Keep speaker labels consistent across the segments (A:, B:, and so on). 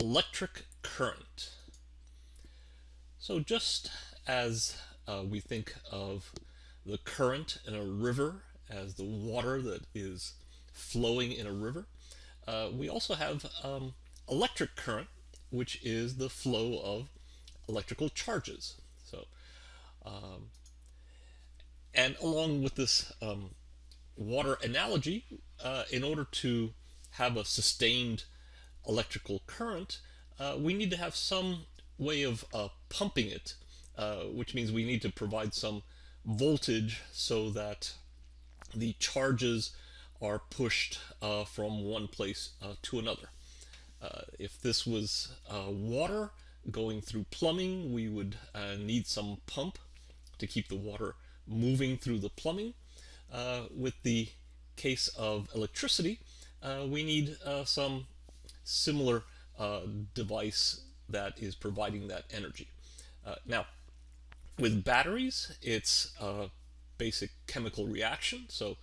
A: electric current. So just as uh, we think of the current in a river as the water that is flowing in a river, uh, we also have um, electric current, which is the flow of electrical charges. So, um, and along with this um, water analogy, uh, in order to have a sustained electrical current, uh, we need to have some way of uh, pumping it, uh, which means we need to provide some voltage so that the charges are pushed uh, from one place uh, to another. Uh, if this was water going through plumbing, we would need some pump to keep the water moving through the plumbing. with the case of electricity, we need some similar uh, device that is providing that energy. Uh, now, with batteries, it's a basic chemical reaction. So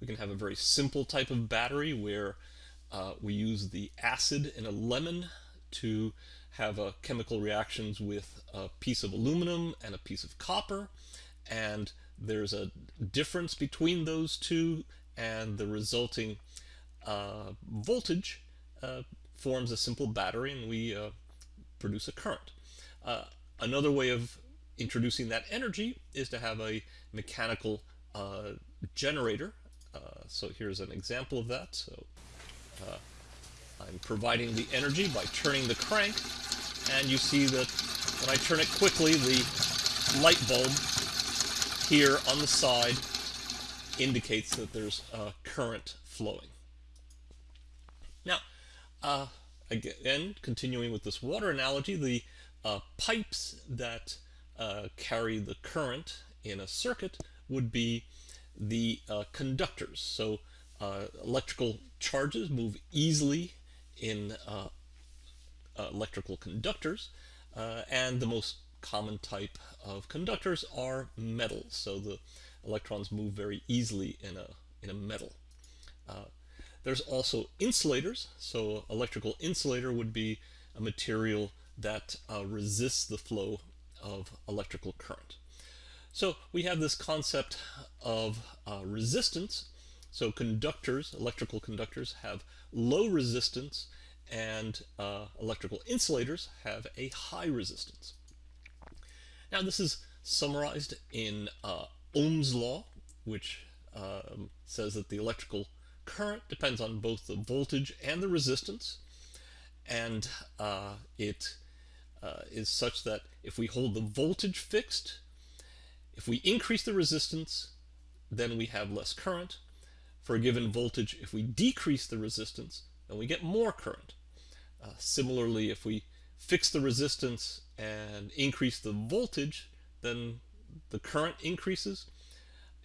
A: we can have a very simple type of battery where uh, we use the acid in a lemon to have uh, chemical reactions with a piece of aluminum and a piece of copper. And there's a difference between those two and the resulting uh, voltage forms a simple battery and we uh, produce a current. Uh, another way of introducing that energy is to have a mechanical uh, generator. Uh, so here's an example of that. So uh, I'm providing the energy by turning the crank and you see that when I turn it quickly the light bulb here on the side indicates that there's a current flowing. Now, uh, again, continuing with this water analogy, the uh, pipes that uh, carry the current in a circuit would be the uh, conductors. So uh, electrical charges move easily in uh, electrical conductors, and the most common type of conductors are metals. So the electrons move very easily in a, in a metal. There's also insulators. So electrical insulator would be a material that uh, resists the flow of electrical current. So we have this concept of uh, resistance. So conductors, electrical conductors, have low resistance and uh, electrical insulators have a high resistance. Now this is summarized in uh, Ohm's law, which um, says that the electrical current depends on both the voltage and the resistance. And uh, it uh, is such that if we hold the voltage fixed if we increase the resistance then we have less current. For a given voltage if we decrease the resistance then we get more current. Uh, similarly if we fix the resistance and increase the voltage then the current increases.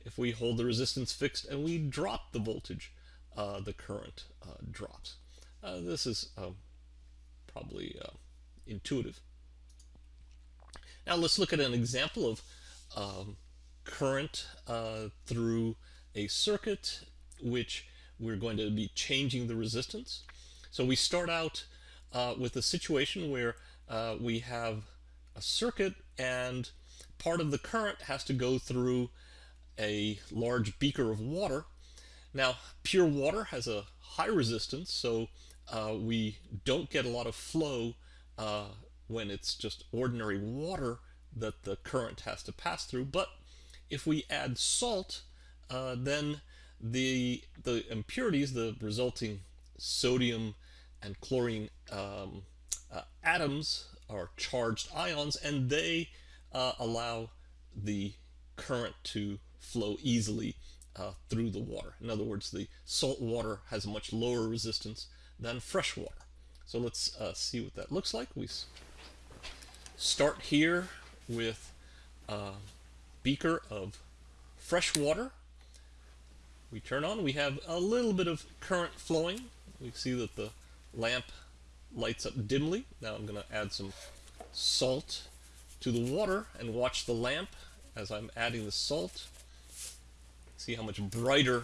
A: If we hold the resistance fixed and we drop the voltage the current uh, drops. Uh, this is um, probably intuitive. Now let's look at an example of um, current through a circuit which we're going to be changing the resistance. So we start out uh, with a situation where uh, we have a circuit and part of the current has to go through a large beaker of water now, pure water has a high resistance, so uh, we don't get a lot of flow uh, when it's just ordinary water that the current has to pass through. But if we add salt, uh, then the, the impurities, the resulting sodium and chlorine um, uh, atoms are charged ions, and they uh, allow the current to flow easily uh, through the water. In other words, the salt water has a much lower resistance than fresh water. So let's uh, see what that looks like. We start here with a beaker of fresh water. We turn on, we have a little bit of current flowing. We see that the lamp lights up dimly. Now I'm going to add some salt to the water and watch the lamp as I'm adding the salt. See how much brighter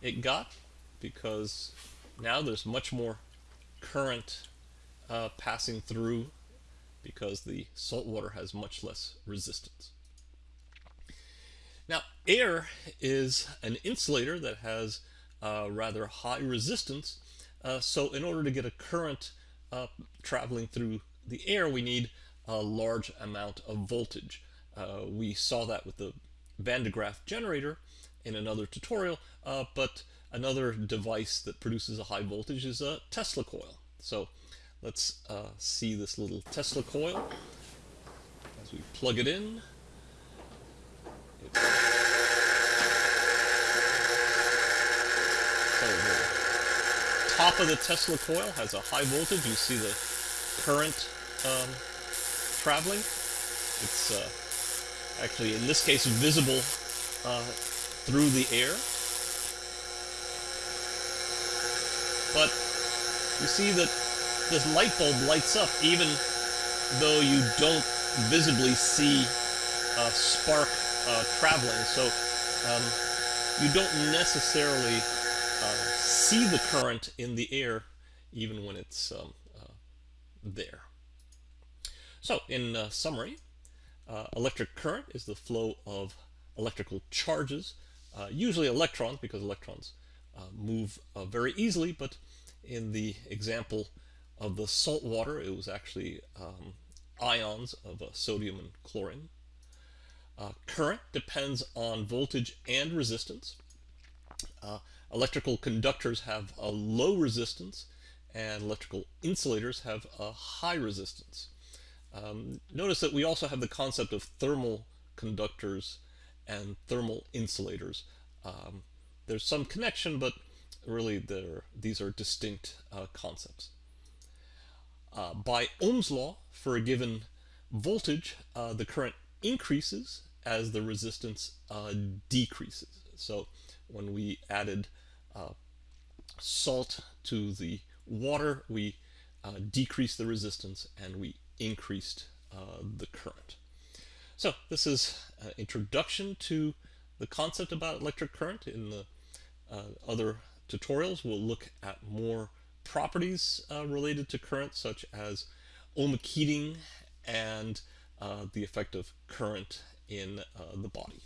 A: it got because now there's much more current uh, passing through because the salt water has much less resistance. Now, air is an insulator that has uh, rather high resistance, uh, so in order to get a current uh, traveling through the air, we need a large amount of voltage. Uh, we saw that with the Van de Graaff generator in another tutorial, uh, but another device that produces a high voltage is a Tesla coil. So let's uh, see this little Tesla coil as we plug it in. So the top of the Tesla coil has a high voltage. You see the current um, traveling. It's uh, actually, in this case, visible uh, through the air. But you see that this light bulb lights up even though you don't visibly see a spark uh, traveling. So um, you don't necessarily uh, see the current in the air even when it's um, uh, there. So in uh, summary, uh, electric current is the flow of electrical charges, uh, usually electrons because electrons move very easily, but in the example of the salt water, it was actually um, ions of uh, sodium and chlorine. Uh, current depends on voltage and resistance. Uh, electrical conductors have a low resistance and electrical insulators have a high resistance. Um, notice that we also have the concept of thermal conductors and thermal insulators. Um, there's some connection, but really these are distinct uh, concepts. Uh, by Ohm's law, for a given voltage, uh, the current increases as the resistance uh, decreases. So when we added uh, salt to the water, we uh, decreased the resistance and we increased the current. So this is an introduction to the concept about electric current. In the other tutorials, we'll look at more properties uh, related to current, such as ohmic heating and uh, the effect of current in uh, the body.